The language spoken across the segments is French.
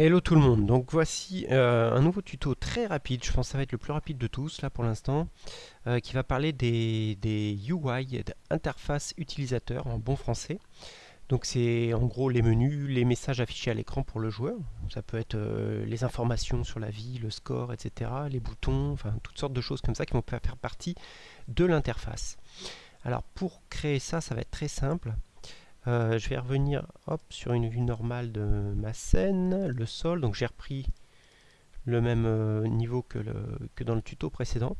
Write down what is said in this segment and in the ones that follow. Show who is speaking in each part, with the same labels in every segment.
Speaker 1: Hello tout le monde, donc voici euh, un nouveau tuto très rapide, je pense que ça va être le plus rapide de tous là pour l'instant, euh, qui va parler des, des UI, d'interface utilisateur en bon français. Donc c'est en gros les menus, les messages affichés à l'écran pour le joueur, ça peut être euh, les informations sur la vie, le score, etc., les boutons, enfin toutes sortes de choses comme ça qui vont faire partie de l'interface. Alors pour créer ça, ça va être très simple. Euh, je vais revenir hop, sur une vue normale de ma scène, le sol, donc j'ai repris le même euh, niveau que, dans le tuto précédent.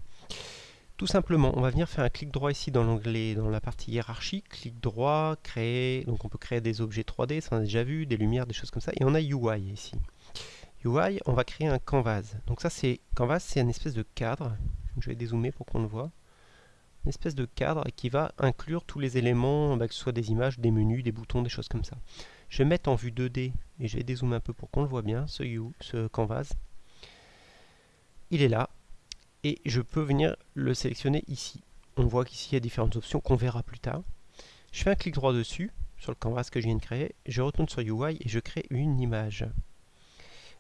Speaker 1: Tout simplement, on va venir faire un clic droit ici dans l'onglet, dans la partie hiérarchie, clic droit, créer, donc on peut créer des objets 3D, ça on a déjà vu, des lumières, des choses comme ça, et on a UI ici. UI, on va créer un canvas. Donc ça c'est, canvas c'est une espèce de cadre, je vais dézoomer pour qu'on le voit une espèce de cadre qui va inclure tous les éléments, bah, que ce soit des images, des menus, des boutons, des choses comme ça. Je vais mettre en vue 2D et je vais dézoomer un peu pour qu'on le voit bien, ce, you, ce canvas. Il est là et je peux venir le sélectionner ici. On voit qu'ici il y a différentes options qu'on verra plus tard. Je fais un clic droit dessus, sur le canvas que je viens de créer, je retourne sur UI et je crée une image.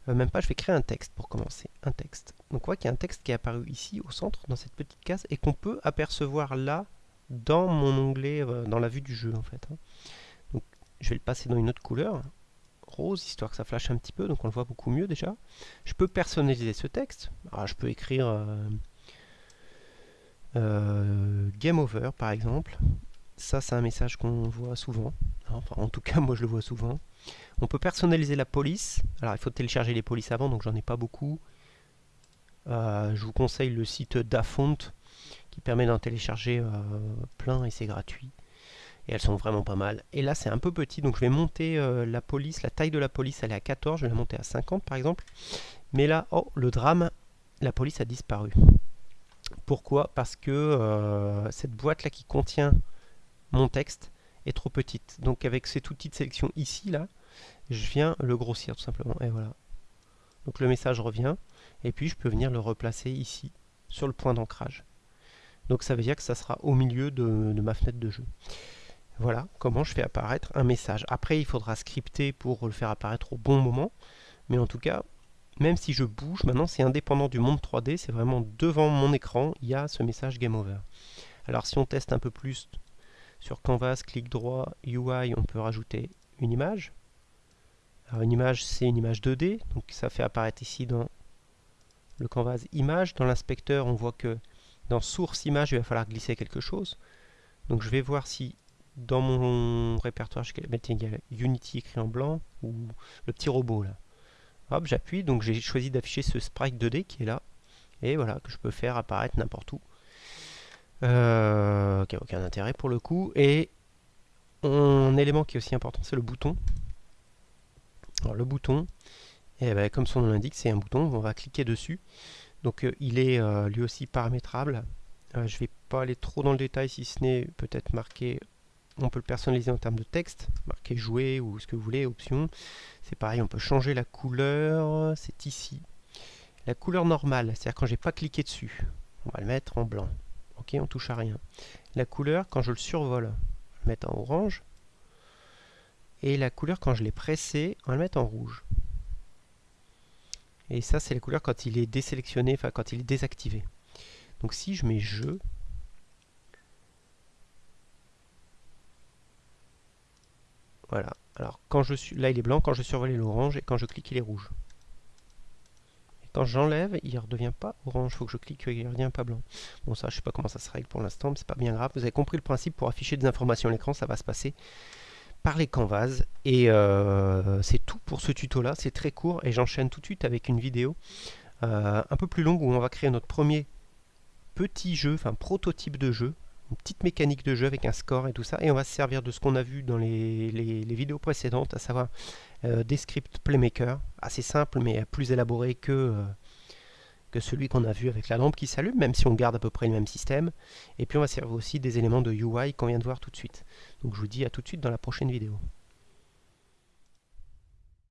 Speaker 1: Euh, même pas, je vais créer un texte pour commencer. Un texte. Donc on voit qu'il y a un texte qui est apparu ici au centre, dans cette petite case, et qu'on peut apercevoir là, dans mon onglet, euh, dans la vue du jeu en fait. Hein. Donc je vais le passer dans une autre couleur, rose, histoire que ça flash un petit peu, donc on le voit beaucoup mieux déjà. Je peux personnaliser ce texte. Alors, je peux écrire euh, Game Over par exemple. Ça c'est un message qu'on voit souvent. Enfin en tout cas moi je le vois souvent. On peut personnaliser la police. Alors il faut télécharger les polices avant, donc j'en ai pas beaucoup. Euh, je vous conseille le site Dafont qui permet d'en télécharger euh, plein et c'est gratuit. Et elles sont vraiment pas mal. Et là c'est un peu petit, donc je vais monter euh, la police. La taille de la police elle est à 14, je vais la monter à 50 par exemple. Mais là, oh, le drame, la police a disparu. Pourquoi? Parce que cette boîte là qui contient mon texte est trop petite. Donc avec cet outil de sélection ici là, je viens le grossir tout simplement. Et voilà. Donc le message revient. Et puis je peux venir le replacer ici, sur le point d'ancrage. Donc ça veut dire que ça sera au milieu de, ma fenêtre de jeu. Voilà comment je fais apparaître un message. Après, il faudra scripter pour le faire apparaître au bon moment. Mais en tout cas, même si je bouge, maintenant c'est indépendant du monde 3D, c'est vraiment devant mon écran, il y a ce message Game Over. Alors si on teste un peu plus sur Canvas, clic droit, UI, on peut rajouter une image. Alors une image, c'est une image 2D, donc ça fait apparaître ici dans le canvas image. Dans l'inspecteur, on voit que dans source image, il va falloir glisser quelque chose. Donc je vais voir si dans mon répertoire, je vais mettre Unity écrit en blanc ou le petit robot là. Hop, j'appuie, donc j'ai choisi d'afficher ce sprite 2D qui est là. Et voilà, que je peux faire apparaître n'importe où. Euh, qui n'a aucun intérêt pour le coup. Et un élément qui est aussi important, c'est le bouton. Alors le bouton, eh ben, comme son nom l'indique, c'est un bouton, on va cliquer dessus. Donc euh, il est euh, lui aussi paramétrable. je ne vais pas aller trop dans le détail si ce n'est peut-être marqué, on peut le personnaliser en termes de texte, marquer jouer ou ce que vous voulez, option. C'est pareil, on peut changer la couleur, c'est ici. La couleur normale, c'est-à-dire quand j'ai pas cliqué dessus, on va le mettre en blanc. Ok, on touche à rien. La couleur, quand je le survole, on va le mettre en orange. Et la couleur, quand je l'ai pressé, on va le mettre en rouge. Et ça, c'est la couleur quand il est désélectionné, enfin quand il est désactivé. Donc si je mets jeu, voilà. Alors quand je suis là, il est blanc, quand je survole l'orange, et quand je clique, il est rouge. Quand j'enlève, il ne redevient pas orange. Il faut que je clique, il ne redevient pas blanc. Bon, ça, je ne sais pas comment ça se règle pour l'instant, mais c'est pas bien grave. Vous avez compris le principe, pour afficher des informations à l'écran, ça va se passer par les canvas. Et euh, c'est tout pour ce tuto-là. C'est très court et j'enchaîne tout de suite avec une vidéo euh, un peu plus longue où on va créer notre premier petit jeu, enfin prototype de jeu une petite mécanique de jeu avec un score et tout ça. Et on va se servir de ce qu'on a vu dans les, vidéos précédentes, à savoir euh, des scripts Playmaker, assez simple mais plus élaboré que, que celui qu'on a vu avec la lampe qui s'allume, même si on garde à peu près le même système. Et puis on va servir aussi des éléments de UI qu'on vient de voir tout de suite. Donc je vous dis à tout de suite dans la prochaine vidéo.